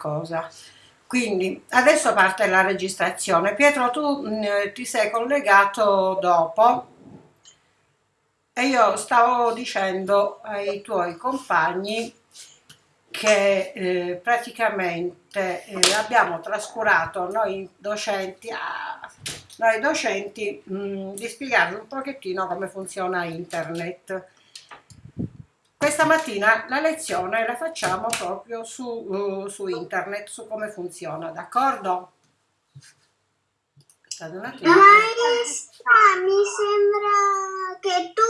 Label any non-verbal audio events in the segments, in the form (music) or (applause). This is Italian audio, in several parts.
cosa. Quindi adesso parte la registrazione. Pietro, tu mh, mm, ti sei collegato dopo e io stavo dicendo ai tuoi compagni che eh, praticamente eh, abbiamo trascurato noi docenti, ah, noi docenti mh, mm, di spiegarvi un pochettino come funziona internet questa mattina la lezione la facciamo proprio su, uh, su internet, su come funziona, d'accordo? Maestra, mi sembra che tu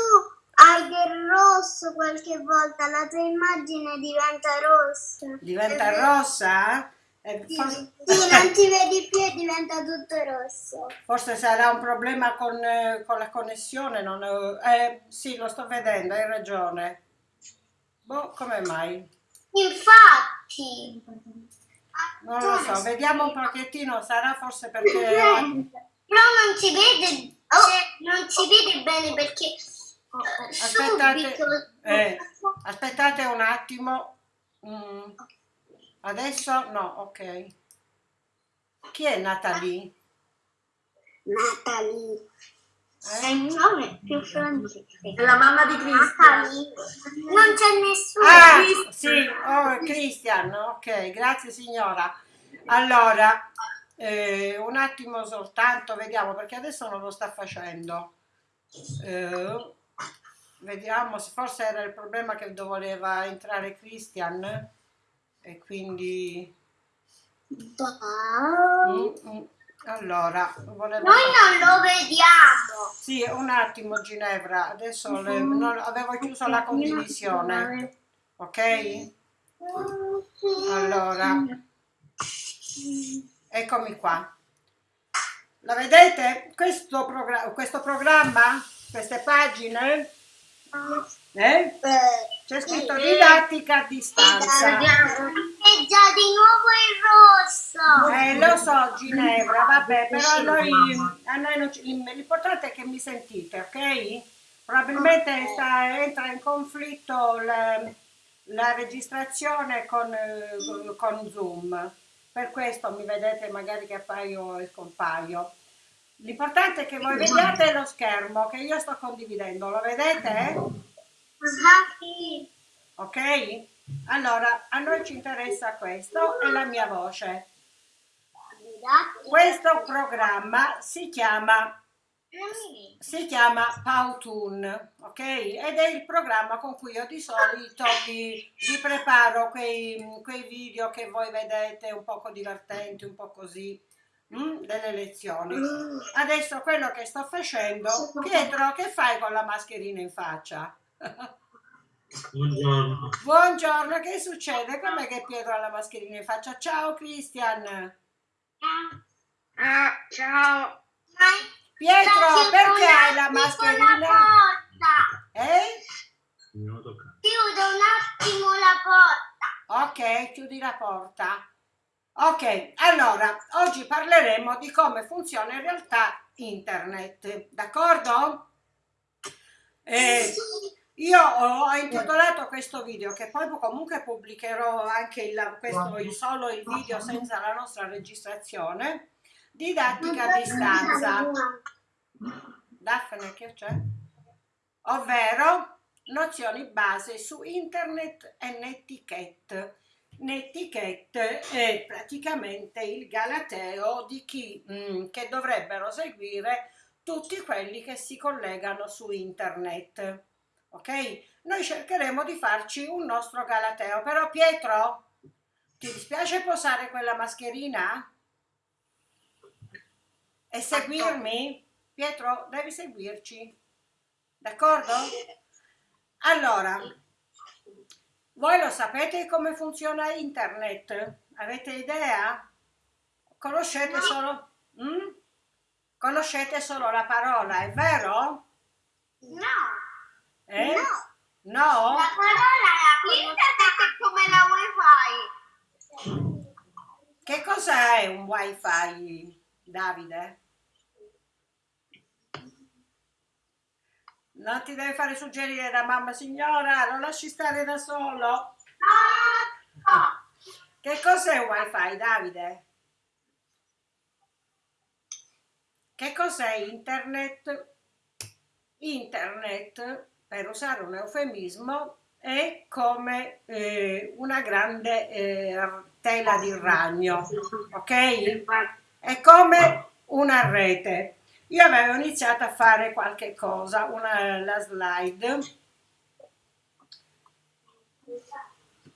hai del rosso qualche volta, la tua immagine diventa rossa. Diventa rossa? Eh, sì, forse... sì, non ti vedi più e diventa tutto rosso. Forse sarà un problema con, eh, con la connessione, non, eh, sì, lo sto vedendo, hai ragione. Boh, come mai? Infatti. Non lo so, vediamo un pochettino, sarà forse perché... Però non si vede, oh, non si vede bene perché... Aspettate, eh, aspettate un attimo. Mm. Adesso no, ok. Chi è Natalie? Natalie. È il nome più francese. È la mamma di Cristian. Non c'è nessuno. Ah, sì, oh, Cristian, ok, grazie signora. Allora, eh, un attimo soltanto, vediamo, perché adesso non lo sta facendo. Eh, vediamo, forse era il problema che voleva entrare Christian e quindi... Mm, mm. Allora, volevo... Noi non lo vediamo. Sì, un attimo Ginevra, adesso le... non... avevo chiuso la condivisione, ok? Allora, eccomi qua. La vedete? Questo, progr questo programma, queste pagine, eh? C'è scritto didattica a distanza. È già di nuovo il rosso. Eh, lo so Ginevra, vabbè, però noi, a noi non l'importante è che mi sentite, ok? Probabilmente sta, entra in conflitto la, la registrazione con, con Zoom. Per questo mi vedete magari che appaio e scompaio. L'importante è che voi vediate lo schermo che io sto condividendo, lo vedete? Ok? Allora, a noi ci interessa questo e la mia voce. Questo programma si chiama, si chiama Powtoon, ok? Ed è il programma con cui io di solito vi, vi preparo quei, quei, video che voi vedete un poco divertenti, un po' così, mm, delle lezioni. Adesso quello che sto facendo, Pietro, che fai con la mascherina in faccia? Buongiorno. Buongiorno, che succede? Com'è che Pietro ha la mascherina in faccia? Ciao Cristian. Ah, ciao. Pietro, perché hai la mascherina? La eh? Chiudo un attimo la porta. Ok, chiudi la porta. Ok, allora, oggi parleremo di come funziona in realtà internet, d'accordo? Eh, io ho intitolato questo video, che poi comunque pubblicherò anche il, questo, il solo il video senza la nostra registrazione, didattica a distanza. Daphne, che c'è? Ovvero nozioni base su internet e netiquette. Netiquette è praticamente il galateo di chi mh, mm, che dovrebbero seguire tutti quelli che si collegano su internet ok? Noi cercheremo di farci un nostro galateo, però Pietro, ti dispiace posare quella mascherina? E seguirmi? Pietro, devi seguirci, d'accordo? Allora, voi lo sapete come funziona internet? Avete idea? Conoscete solo... Mm? Conoscete solo la parola, è vero? No. Eh? No. No? La parola la internet è come la wifi. Che cosa è un wifi, Davide? Non ti devi fare suggerire da mamma signora, lo lasci stare da solo. No. Che cos'è wifi Davide? Che cos'è internet? Internet, per usare un eufemismo, è come eh, una grande eh, tela di ragno, ok? È come una rete. Io avevo iniziato a fare qualche cosa, una, la slide.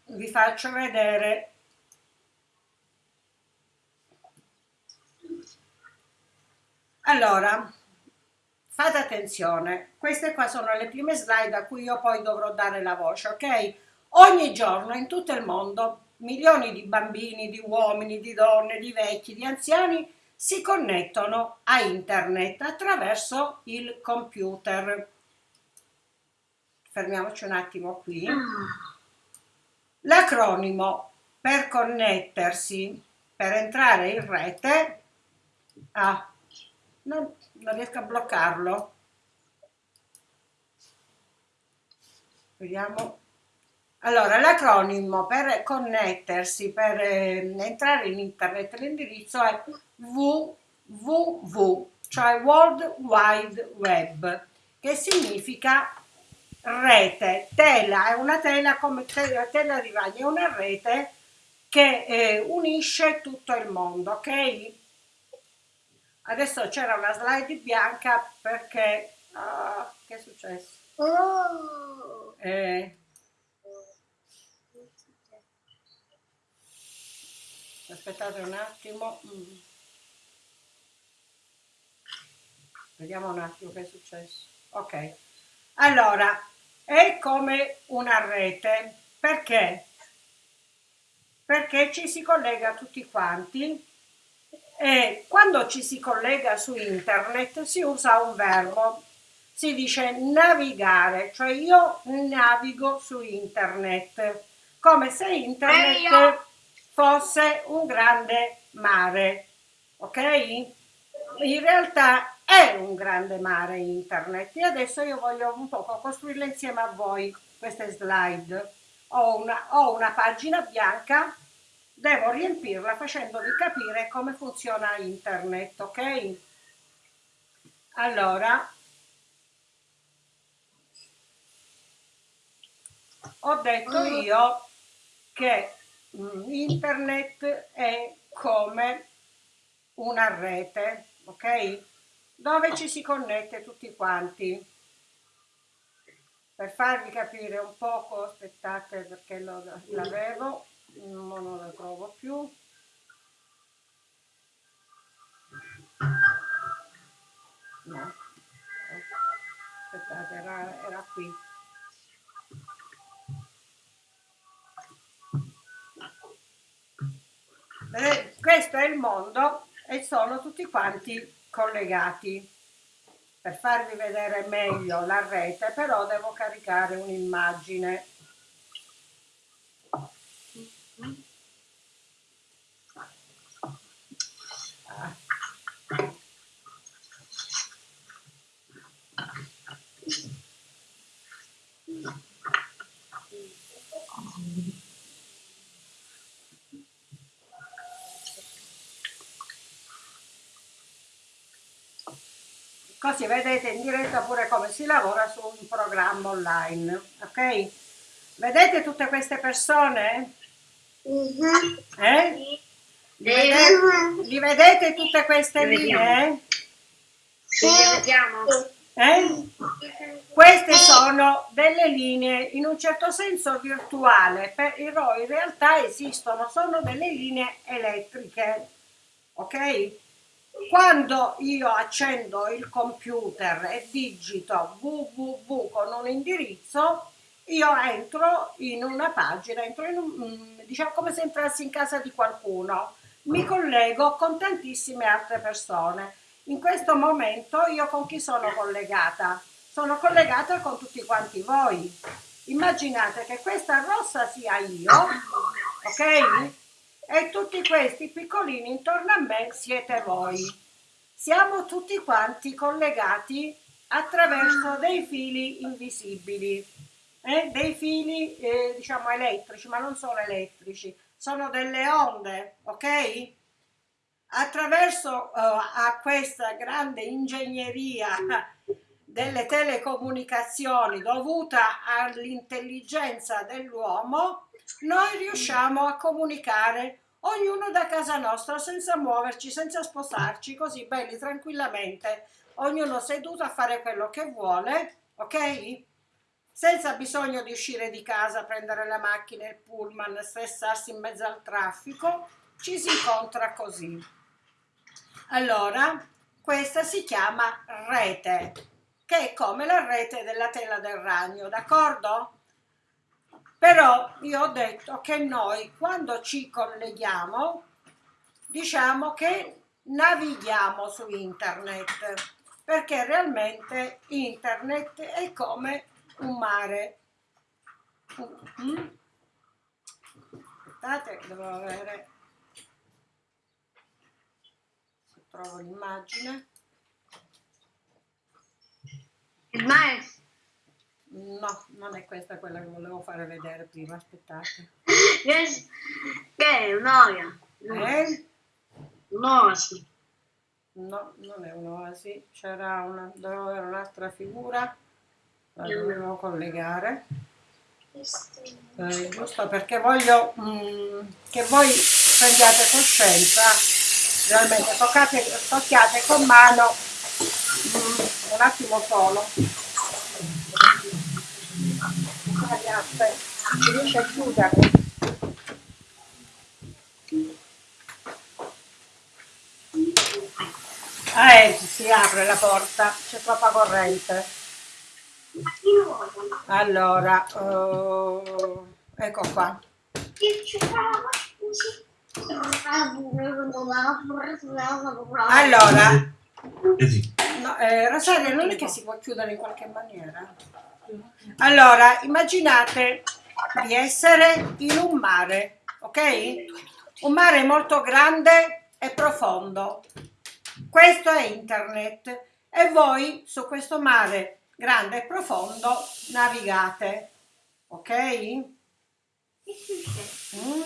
Vi faccio vedere Allora, fate attenzione, queste qua sono le prime slide a cui io poi dovrò dare la voce, ok? Ogni giorno in tutto il mondo milioni di bambini, di uomini, di donne, di vecchi, di anziani si connettono a internet attraverso il computer. Fermiamoci un attimo qui. L'acronimo per connettersi, per entrare in rete, ah, non, non riesco a bloccarlo. Vediamo. Allora, l'acronimo per connettersi, per eh, entrare in internet, l'indirizzo è www, cioè World Wide Web, che significa rete, tela, è una tela come tela, tela di ragno, è una rete che eh, unisce tutto il mondo, ok? Adesso c'era una slide bianca perché... Uh, che è successo? Oh. Eh, aspettate un attimo. Mm. Vediamo un attimo che è successo. Ok. Allora, è come una rete. Perché? Perché ci si collega tutti quanti e quando ci si collega su internet si usa un verbo, si dice navigare, cioè io navigo su internet, come se internet fosse un grande mare, ok? In realtà è un grande mare internet e adesso io voglio un po' costruirle insieme a voi queste slide. Ho una, ho una pagina bianca devo riempirla facendovi capire come funziona internet, ok? Allora, ho detto io che mm, internet è come una rete, ok? Dove ci si connette tutti quanti. Per farvi capire un poco, aspettate perché l'avevo, no, non la trovo più. No. Aspettate era, era qui. Vedete, questo è il mondo e sono tutti quanti collegati. Per farvi vedere meglio la rete però devo caricare un'immagine così vedete in diretta pure come si lavora su un programma online ok vedete tutte queste persone. Eh? li, vedete, li vedete tutte queste linee sì, vediamo. Eh? queste sono delle linee in un certo senso virtuale però in realtà esistono sono delle linee elettriche ok? Quando io accendo il computer e digito www con un indirizzo, io entro in una pagina, entro in un, mm, diciamo come se entrassi in casa di qualcuno, mi collego con tantissime altre persone. In questo momento io con chi sono collegata? Sono collegata con tutti quanti voi. Immaginate che questa rossa sia io, ok? e tutti questi piccolini intorno a me siete voi. Siamo tutti quanti collegati attraverso dei fili invisibili, eh? dei fili eh, diciamo elettrici, ma non sono elettrici, sono delle onde, ok? Attraverso uh, a questa grande ingegneria delle telecomunicazioni dovuta all'intelligenza dell'uomo, noi riusciamo a comunicare ognuno da casa nostra senza muoverci, senza spostarci, così belli tranquillamente, ognuno seduto a fare quello che vuole, ok? Senza bisogno di uscire di casa, prendere la macchina, il pullman, stressarsi in mezzo al traffico, ci si incontra così. Allora, questa si chiama rete che è come la rete della tela del ragno, d'accordo? Però io ho detto che noi quando ci colleghiamo diciamo che navighiamo su internet perché realmente internet è come un mare. Mm? Aspettate, devo avere se trovo l'immagine. Il maestro. No, non è questa quella che volevo fare vedere prima, aspettate. Che è un'oia? Eh? Un'oasi. No, non è un'oasi, c'era una, dovevo avere un'altra figura, la dovevo collegare. Eh, giusto perché voglio mm, che voi prendiate coscienza, realmente toccate, tocchiate con mano mm, un attimo solo. Aspetta, riesci a chiuderlo? Ah, eh, si apre la porta, c'è troppa corrente. Allora, uh, ecco qua. Allora, no, eh, Rosaria, non è che si può chiudere in qualche maniera? Allora, immaginate di essere in un mare, ok? Un mare molto grande e profondo. Questo è internet e voi su questo mare grande e profondo navigate, ok? Mm?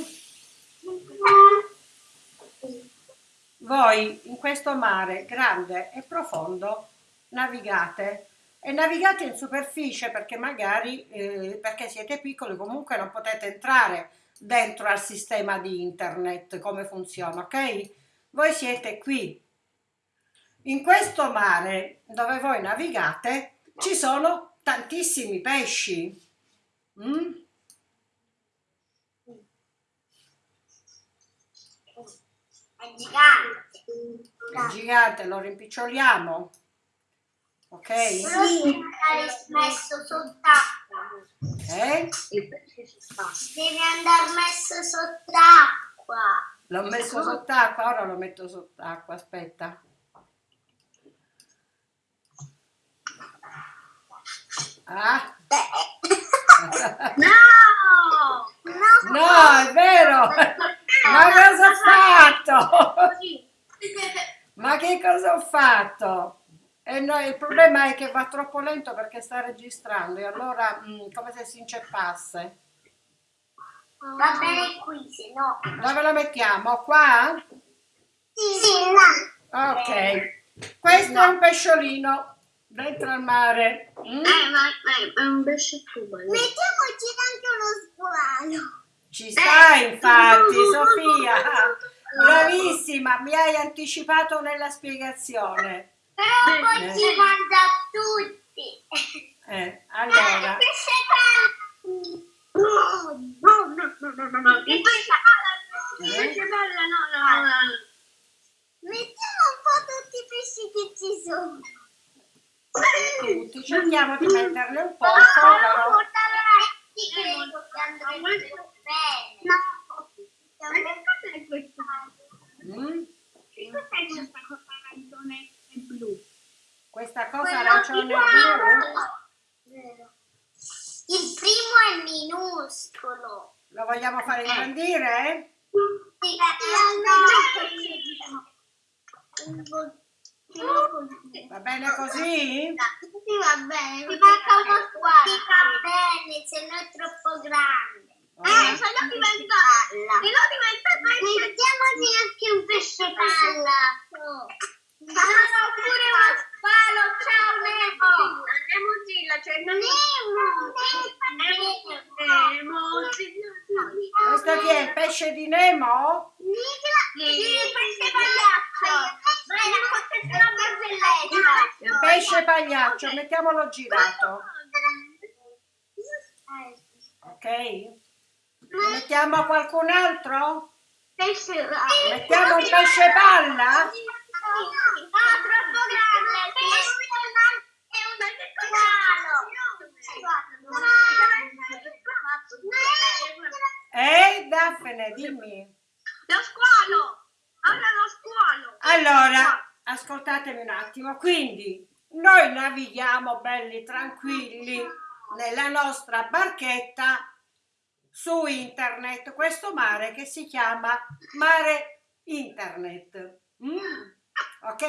Voi in questo mare grande e profondo navigate e navigate in superficie perché magari eh, perché siete piccoli comunque non potete entrare dentro al sistema di internet come funziona ok voi siete qui in questo mare dove voi navigate ci sono tantissimi pesci mm? È gigante. il gigante lo rimpiccioliamo ok? Sì, andare messo sott'acqua. Eh? Deve andare messo sott'acqua. L'ho messo sott'acqua, ora lo metto sott'acqua, aspetta. Ah? No! No, è vero! Ma cosa ho fatto? Ma che cosa ho fatto? E no, il problema è che va troppo lento perché sta registrando e allora mh, mm, come se si inceppasse. Va bene qui, se no. Dove lo mettiamo? Qua? Sì, sì, no. Ok. Questo è un pesciolino dentro al mare. Mm? Eh, ma, ma è un pesce tubo. Mettiamoci anche uno squalo. Ci sta infatti, Sofia. (laughs) Bravissima, mi hai anticipato nella spiegazione. Però poi si mangia tutti. Eh, allora. Eh. No, no, no, no, no, no, no. Il pesce palla, il Eh? no, no, no, no. Mettiamo un po' tutti i pesci che ci sono. Tutti, cerchiamo di metterne un po', Però. No? Mm? Questa cosa arancione e blu? Il primo è minuscolo. lo vogliamo fare ingrandire? Sì, Va bene così? Sì, va bene. Ti fa, ti fa bene, se no è troppo grande. Eh, se no diventa... Se no diventa. Mettiamoci anche un pesce palla. Sono pure uno spalo, ciao Nemo! Nemo Zilla, c'è Nemo! Nemo Zilla! Questo chi è? Il pesce di Nemo? Sì, il pesce pagliaccio! Vai, raccontati la barzelletta! Il pesce pagliaccio, mettiamolo girato, ok? Mettiamo qualcun altro? Pesce Mettiamo un pesce palla? No, troppo grande! Il pesce è un Eh, Daphne, dimmi. Lo squalo! Ora lo squalo! Allora, ascoltatemi un attimo. Quindi, noi navighiamo belli tranquilli nella nostra barchetta su internet, questo mare che si chiama mare internet. Mm, ok?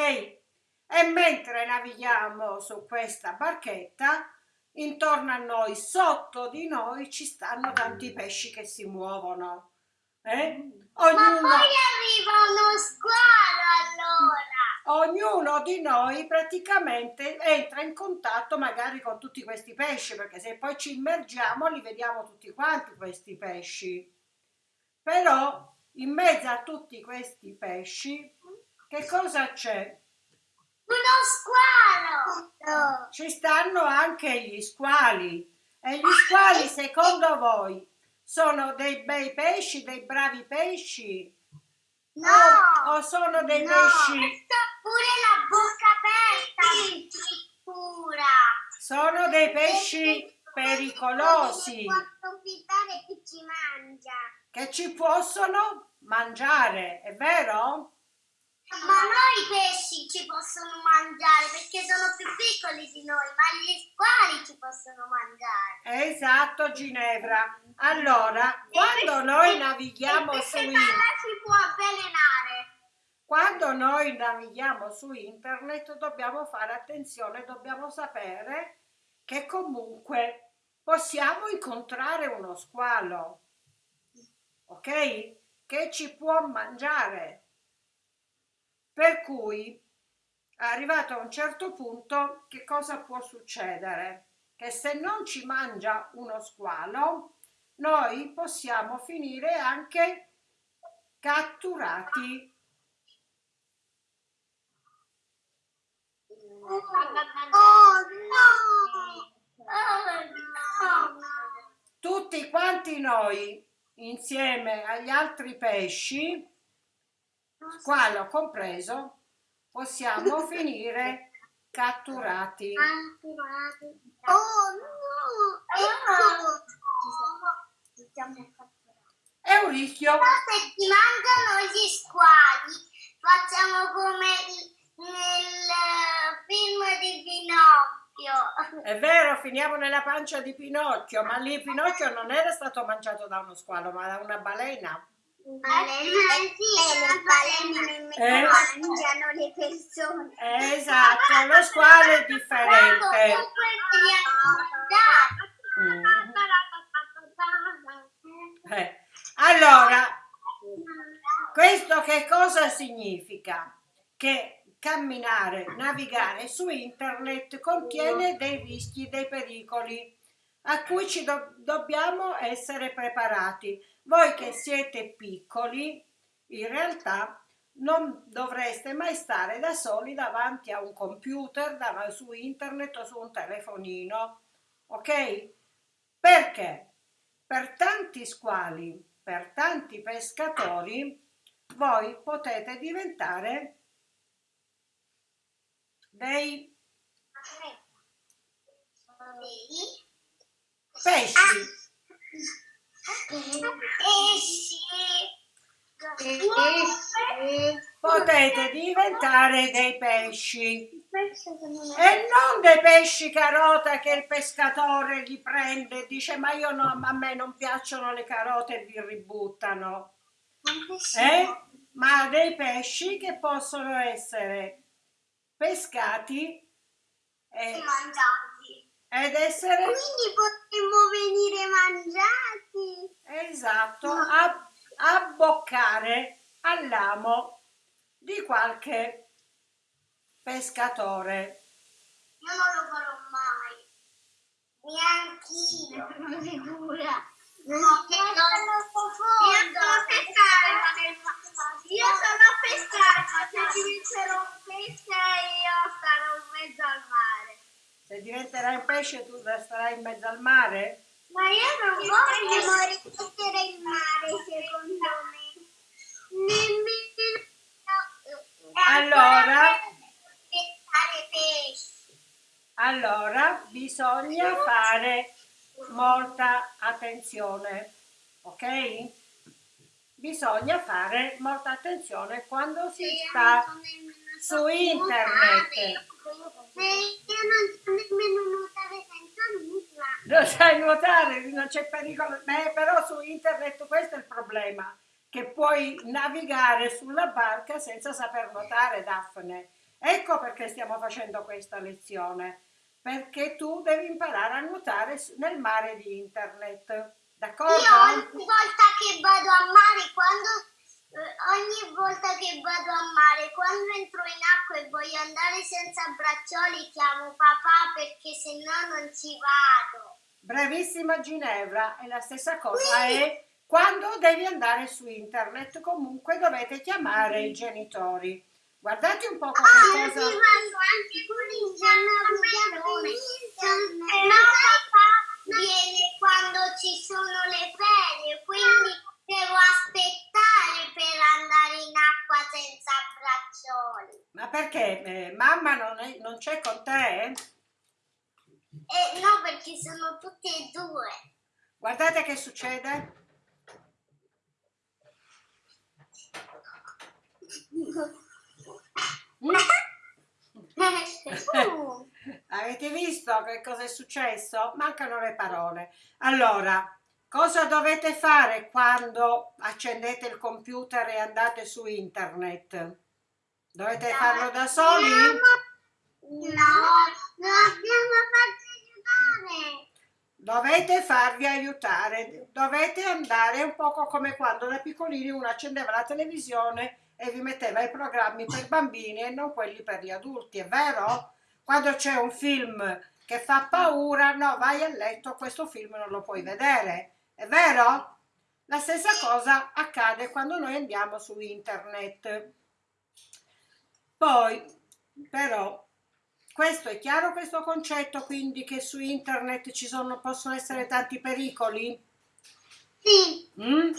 E mentre navighiamo su questa barchetta, intorno a noi, sotto di noi, ci stanno tanti pesci che si muovono. Eh? Ma Ognuno, poi arriva uno squalo allora. ognuno di noi praticamente entra in contatto magari con tutti questi pesci, perché se poi ci immergiamo li vediamo tutti quanti questi pesci. Però in mezzo a tutti questi pesci, che cosa c'è? Uno squalo. Ci stanno anche gli squali. E gli squali, secondo voi, sono dei bei pesci, dei bravi pesci? No. O, o sono dei No. pesci? Pure la bocca aperta. Pura. Sono dei pesci pericolosi Può approfittare chi ci mangia. che ci possono mangiare, è vero? Ma noi i pesci ci possono mangiare perché sono più piccoli di noi, ma gli squali ci possono mangiare. Esatto, Ginevra. Allora, quando noi navighiamo su internet, si può avvelenare! quando noi navighiamo su internet dobbiamo fare attenzione, dobbiamo sapere che comunque possiamo incontrare uno squalo, ok? Che ci può mangiare. Per cui, arrivato a un certo punto, che cosa può succedere? Che se non ci mangia uno squalo, noi possiamo finire anche catturati. Oh no! Tutti quanti noi, insieme agli altri pesci, squalo compreso, possiamo (laughs) finire catturati. Oh no! Ecco! È un rischio. Però se ti mangiano gli squali, facciamo come nel film di Pinocchio. È vero, finiamo nella pancia di Pinocchio, ma lì Pinocchio non era stato mangiato da uno squalo, ma da una balena. Le balene Eh? mangiano le persone. Esatto, lo squalo è differente. Mm. Eh, Allora, questo che cosa significa? Che camminare, navigare su internet contiene dei rischi, dei pericoli a cui ci do- dobbiamo essere preparati. Voi che siete piccoli, in realtà non dovreste mai stare da soli davanti a un computer, davanti su internet o su un telefonino, ok? Perché? Per tanti squali, per tanti pescatori, voi potete diventare dei pesci. Potete diventare dei pesci. E non dei pesci carota che il pescatore li prende e dice ma io no, a me non piacciono le carote e li ributtano. Eh? Ma dei pesci che possono essere pescati e mangiati. Ed essere Quindi potremmo venire mangiati. esatto, a- abboccare all'amo di qualche pescatore. Io non lo farò mai. Neanch'io. (laughs) Sono sicura. No, che non Io sono pescare, ma nel Io pesce tu starai in mezzo al mare? Ma io non voglio mettere in mare, secondo me. Nemmeno... Allora? Allora bisogna fare molta attenzione, ok? Bisogna fare molta attenzione quando si sta su internet. Se io non so nemmeno Non sai nuotare, non c'è pericolo. Beh, però su internet questo è il problema, che puoi navigare sulla barca senza saper nuotare, Daphne. Ecco perché stiamo facendo questa lezione, perché tu devi imparare a nuotare nel mare di internet. D'accordo? Io ogni volta che vado a mare, quando eh, ogni volta che vado a mare, quando entro in acqua e voglio andare senza braccioli, chiamo papà perché se no non ci vado. Bravissima Ginevra, è la stessa cosa. E quando devi andare su internet, comunque dovete chiamare i genitori. Guardate un po' come Ah, cosa. No, papà viene quando ci sono le ferie, quindi devo aspettare per andare in acqua senza braccioli. Ma perché? Eh, mamma non, è- non c'è con te? Eh? No, perché sono tutte e due. Guardate che succede. Uh, (laughs) Avete visto che cosa è successo? Mancano le parole. Allora, cosa dovete fare quando accendete il computer e andate su internet? Dovete farlo da soli? No, non abbiamo fatto aiutare. Dovete farvi aiutare, dovete andare un poco come quando da piccolini uno accendeva la televisione e vi metteva i programmi per bambini e non quelli per gli adulti, è vero? Quando c'è un film che fa paura, no, vai a letto, questo film non lo puoi vedere, è vero? La stessa cosa accade quando noi andiamo su internet. Poi, però, questo è chiaro questo concetto, quindi che su internet ci sono, possono essere tanti pericoli? Sì, Mm?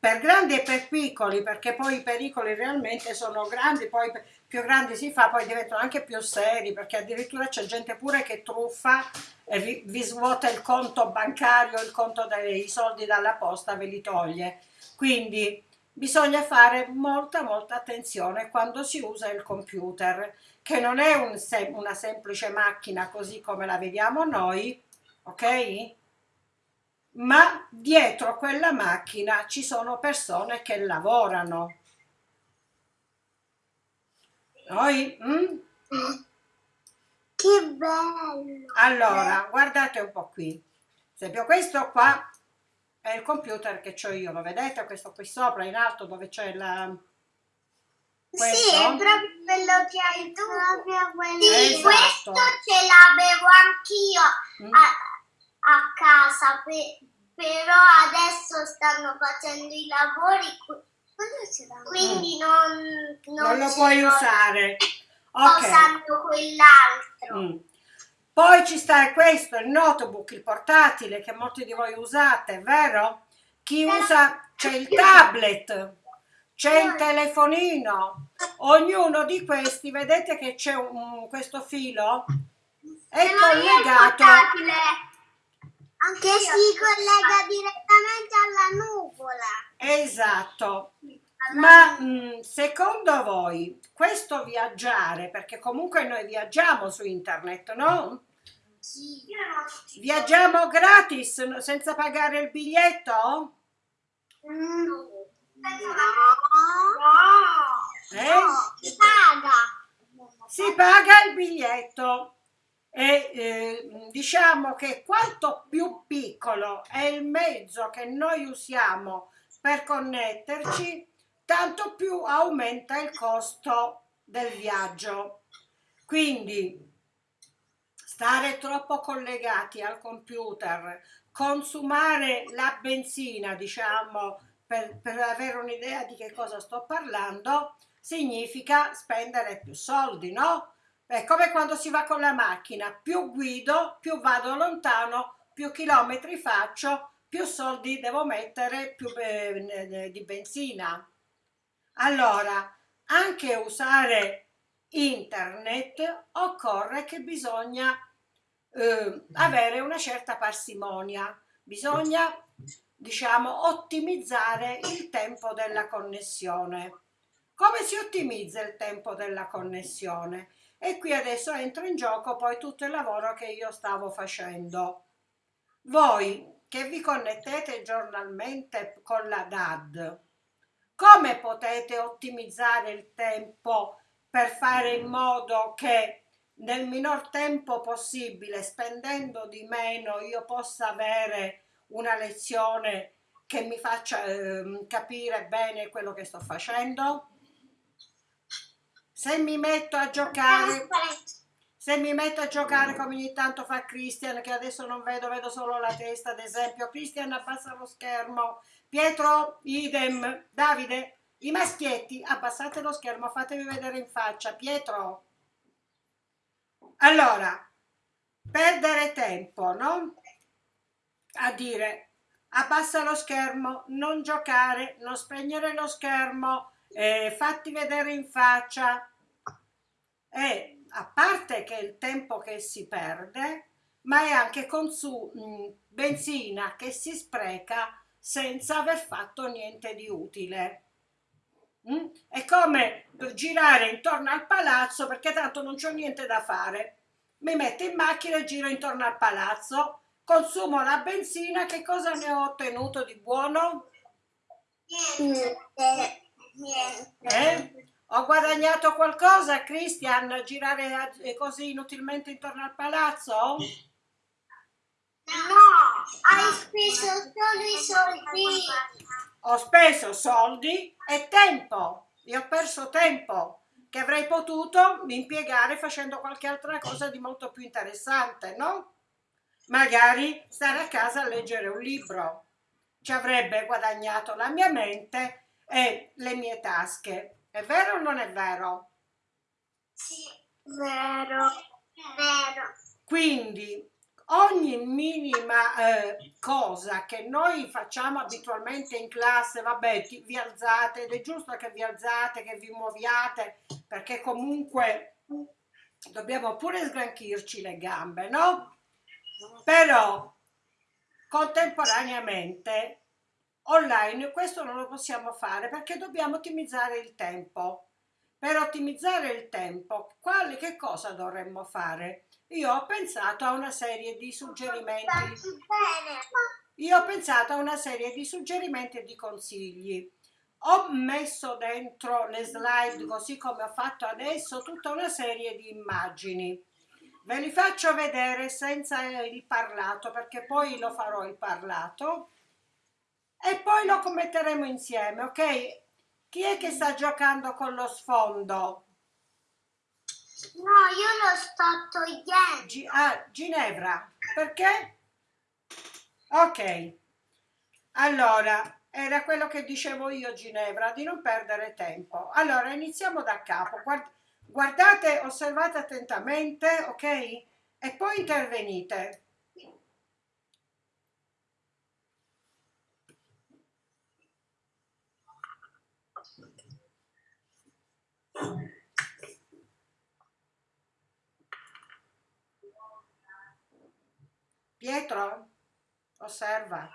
Per grandi e per piccoli, perché poi i pericoli realmente sono grandi, poi più grandi si fa, poi diventano anche più seri, perché addirittura c'è gente pure che truffa e vi, vi svuota il conto bancario, il conto dei soldi dalla posta, ve li toglie. Quindi bisogna fare molta molta attenzione quando si usa il computer, che non è un sem- una semplice macchina così come la vediamo noi, ok? Ma dietro quella macchina ci sono persone che lavorano. Noi? mm? che bello. Allora, guardate un po' qui. Per esempio, questo qua è il computer che ho io, lo vedete? Questo qui sopra, in alto, dove c'è la... Sì, Questo? è proprio quello che hai tu. Proprio quello. Sì, Esatto. questo ce l'avevo anch'io Mm. a, a casa, pe- però adesso stanno facendo i lavori, qui- quindi non, Non lo ce puoi usare. (laughs) Ok. usando quell'altro. Mm. Poi ci sta questo, il notebook, il portatile che molti di voi usate, vero? Chi usa, c'è il tablet, c'è il telefonino, ognuno di questi, vedete che c'è questo filo? È collegato, Che si collega direttamente alla nuvola. esatto. Ma mm, secondo voi questo viaggiare, perché comunque noi viaggiamo su internet, no? Sì. Viaggiamo gratis, no- senza pagare il biglietto? Mm. Eh? No, si paga. Si paga il biglietto e eh, diciamo che quanto più piccolo è il mezzo che noi usiamo per connetterci, tanto più aumenta il costo del viaggio. Quindi stare troppo collegati al computer, consumare la benzina, diciamo, per, per avere un'idea di che cosa sto parlando, significa spendere più soldi, no? È come quando si va con la macchina, più guido, più vado lontano, più chilometri faccio, più soldi devo mettere più eh, di benzina. Allora, anche usare internet occorre che bisogna eh, avere una certa parsimonia, bisogna diciamo ottimizzare il tempo della connessione. Come si ottimizza il tempo della connessione? E qui adesso entra in gioco poi tutto il lavoro che io stavo facendo. Voi che vi connettete giornalmente con la DAD, come potete ottimizzare il tempo per fare in modo che nel minor tempo possibile, spendendo di meno, io possa avere una lezione che mi faccia eh, capire bene quello che sto facendo? Se mi metto a giocare, se mi metto a giocare come ogni tanto fa Christian, che adesso non vedo, vedo solo la testa, ad esempio, Christian abbassa lo schermo, Pietro, idem, Davide, i maschietti, abbassate lo schermo, fatevi vedere in faccia, Pietro. Allora, perdere tempo, no? A dire, abbassa lo schermo, non giocare, non spegnere lo schermo, eh, fatti vedere in faccia e a parte che il tempo che si perde ma è anche mh, benzina che si spreca senza aver fatto niente di utile mm? è come girare intorno al palazzo perché tanto non c'ho niente da fare mi metto in macchina e giro intorno al palazzo consumo la benzina che cosa ne ho ottenuto di buono? Niente. Eh? Ho guadagnato qualcosa, Christian, girare eh, così inutilmente intorno al palazzo? No, hai speso solo i soldi. Ho speso soldi e tempo. E ho perso tempo che avrei potuto impiegare facendo qualche altra cosa di molto più interessante, no? Magari stare a casa a leggere un libro. Ci avrebbe guadagnato la mia mente e le mie tasche. È vero o non è vero? Sì, vero, vero. Quindi ogni minima eh, cosa che noi facciamo abitualmente in classe, vabbè, ti, vi alzate ed è giusto che vi alzate, che vi muoviate, perché comunque dobbiamo pure sgranchirci le gambe, no? Però contemporaneamente online questo non lo possiamo fare perché dobbiamo ottimizzare il tempo. Per ottimizzare il tempo, quali, che cosa dovremmo fare? Io ho pensato a una serie di suggerimenti. Io ho pensato a una serie di suggerimenti e di consigli. Ho messo dentro le slide, così come ho fatto adesso, tutta una serie di immagini. Ve li faccio vedere senza il parlato, perché poi lo farò il parlato e poi lo commetteremo insieme, ok? Chi è che sta giocando con lo sfondo? No, io lo sto togliendo. Gi ah, Ginevra, perché? Ok, allora, era quello che dicevo io Ginevra, di non perdere tempo. Allora, iniziamo da capo. Guard guardate, osservate attentamente, ok? E poi intervenite. Pietro, osserva.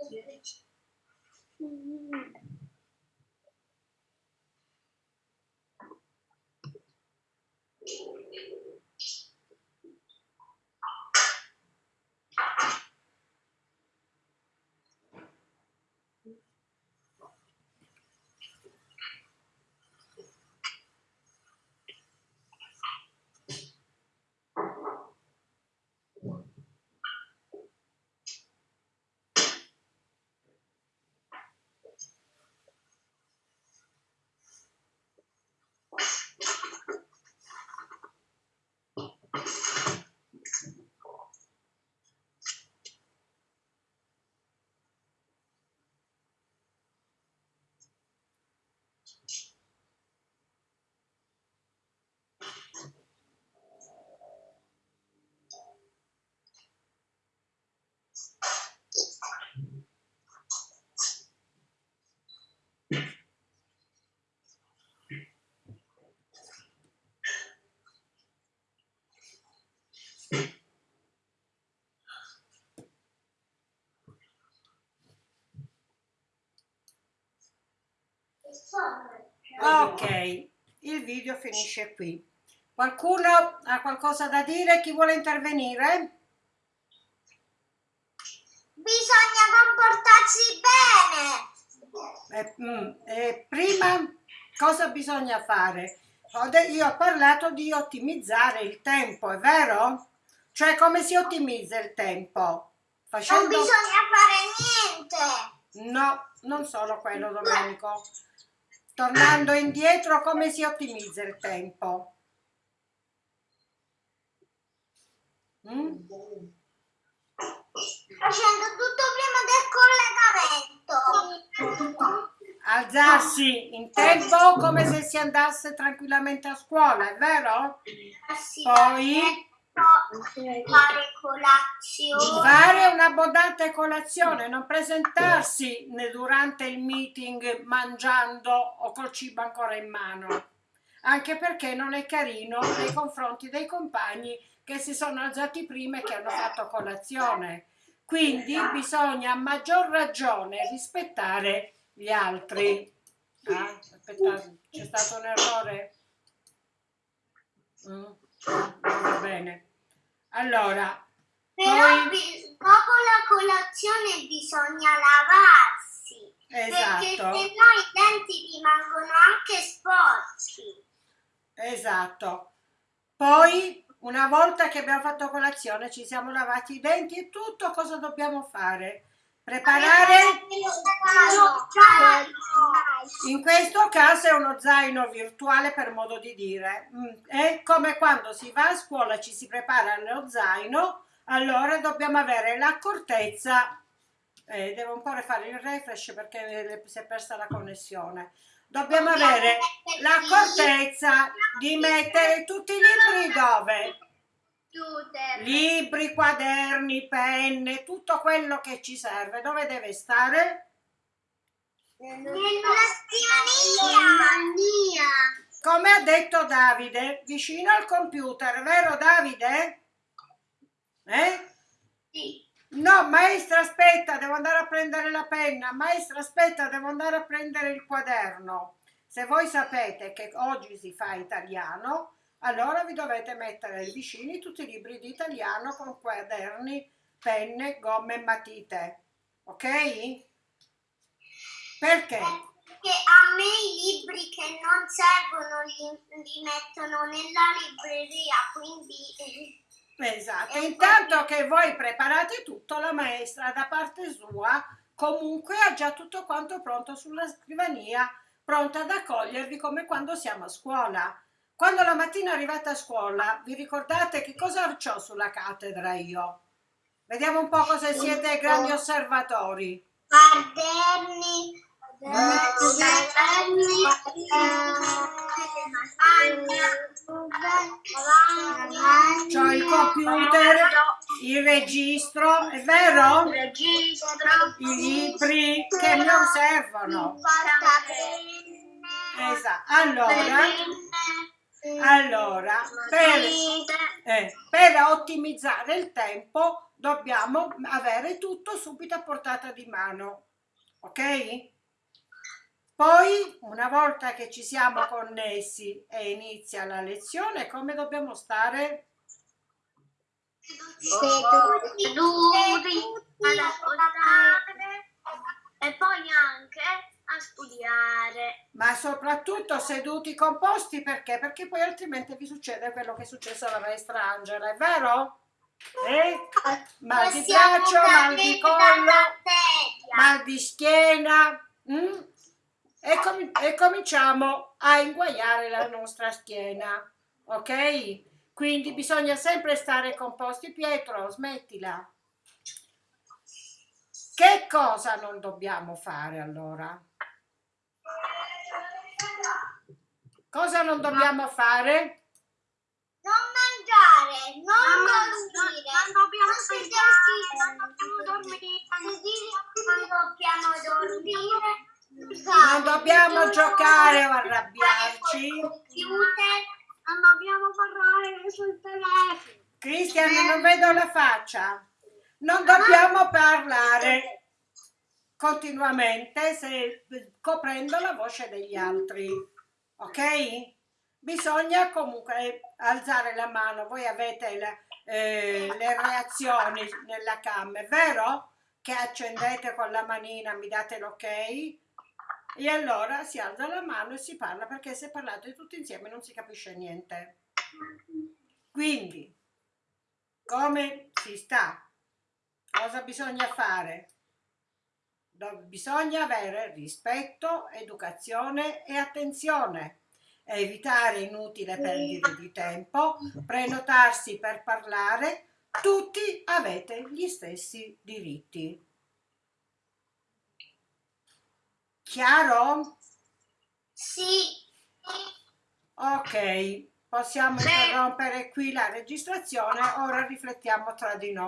Thank you. Ok, il video finisce qui. Qualcuno ha qualcosa da dire? Chi vuole intervenire? Bisogna comportarsi bene. Eh, mm, eh, prima cosa bisogna fare? Io ho parlato di ottimizzare il tempo, è vero? Cioè come si ottimizza il tempo? Non Facendo... bisogna fare niente. No, non solo quello Domenico. Tornando indietro, come si ottimizza il tempo? Mm? Facendo tutto prima del collegamento. Alzarsi in tempo come se si andasse tranquillamente a scuola, è vero? Poi? Fare colazione. Fare un'abbondante colazione, non presentarsi durante il meeting mangiando o col cibo ancora in mano, anche perché non è carino nei confronti dei compagni che si sono alzati prima e che hanno fatto colazione. Quindi bisogna a maggior ragione rispettare gli altri. Ah, aspettate, c'è stato un errore? Mm, va bene. Allora, Però poi... bi- dopo la colazione bisogna lavarsi. Perché se no Esatto, i denti rimangono anche sporchi. esatto. Poi, una volta che abbiamo fatto colazione, ci siamo lavati i denti e tutto, cosa dobbiamo fare? Preparare, in questo caso è uno zaino virtuale per modo di dire. Mm, È come quando si va a scuola, ci si prepara lo zaino, allora dobbiamo avere l'accortezza, eh, devo un po' rifare il refresh perché si è persa la connessione. Dobbiamo avere l'accortezza di mettere tutti i libri dove? Libri, quaderni, penne, tutto quello che ci serve. Dove deve stare? Nella scrivania. Come ha detto Davide, vicino al computer, vero Davide? Eh? Sì. No, maestra, aspetta, devo andare a prendere la penna. Maestra, aspetta, devo andare a prendere il quaderno. Se voi sapete che oggi si fa italiano, allora vi dovete mettere vicini tutti i libri di italiano con quaderni, penne, gomme e matite. Ok? Perché? Perché a me i libri che non servono li, li mettono nella libreria, quindi Esatto, intanto che voi preparate tutto, la maestra da parte sua comunque ha già tutto quanto pronto sulla scrivania, pronta ad accogliervi come quando siamo a scuola. Quando la mattina arrivate a scuola, vi ricordate che cosa ho sulla cattedra io? Vediamo un po' cosa siete grandi osservatori. quaderni, quaderni, C'ho il computer, il registro, è vero? registro, I libri che non servono. Esatto, allora, allora per, eh, per ottimizzare il tempo dobbiamo avere tutto subito a portata di mano, ok? Poi, una volta che ci siamo connessi e inizia la lezione, come dobbiamo stare? Seduti, ad ascoltare e poi anche a studiare. Ma soprattutto seduti composti perché? Perché poi altrimenti vi succede quello che è successo alla maestra Angela, è vero? Eh? Mal di braccio, mal di collo, mal di schiena mm? e, com- e cominciamo a inguaiare la nostra schiena, ok? Quindi bisogna sempre stare composti. Pietro, smettila. Che cosa non dobbiamo fare allora? Cosa non dobbiamo fare? Non mangiare, non Non- dormire, non dobbiamo sedersi, non dobbiamo dormire. non dobbiamo dormire, Non dobbiamo giocare o arrabbiarci. Non dobbiamo parlare sul telefono. Cristian, non vedo la faccia. Non dobbiamo parlare continuamente se- coprendo la voce degli altri, ok? Bisogna comunque alzare la mano. Voi avete la- eh, le reazioni nella cam, è vero? Che accendete con la manina, mi date l'ok? E allora si alza la mano e si parla perché se parlate tutti insieme non si capisce niente. Quindi, come si sta? Cosa bisogna fare? Do- Bisogna avere rispetto, educazione e attenzione, evitare inutile perdite di tempo, prenotarsi per parlare, tutti avete gli stessi diritti. Chiaro? sì, Ok, possiamo interrompere qui la registrazione, ora riflettiamo tra di noi.